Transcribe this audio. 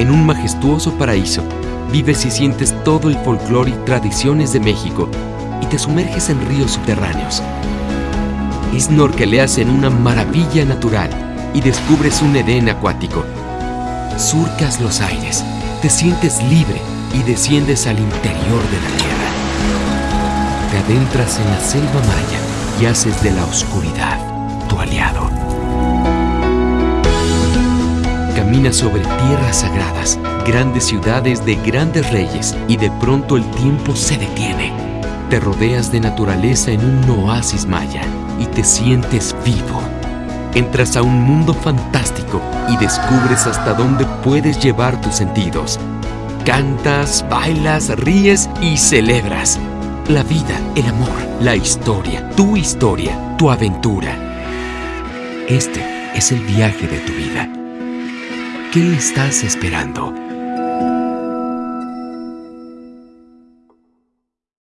En un majestuoso paraíso, vives y sientes todo el folclore y tradiciones de México y te sumerges en ríos subterráneos. Snorkeleas en una maravilla natural y descubres un Edén acuático. Surcas los aires, te sientes libre y desciendes al interior de la tierra. Te adentras en la selva maya y haces de la oscuridad tu aliado. Caminas sobre tierras sagradas, grandes ciudades de grandes reyes y de pronto el tiempo se detiene. Te rodeas de naturaleza en un oasis maya y te sientes vivo. Entras a un mundo fantástico y descubres hasta dónde puedes llevar tus sentidos. Cantas, bailas, ríes y celebras. La vida, el amor, la historia, tu historia, tu aventura. Este es el viaje de tu vida. ¿Qué estás esperando?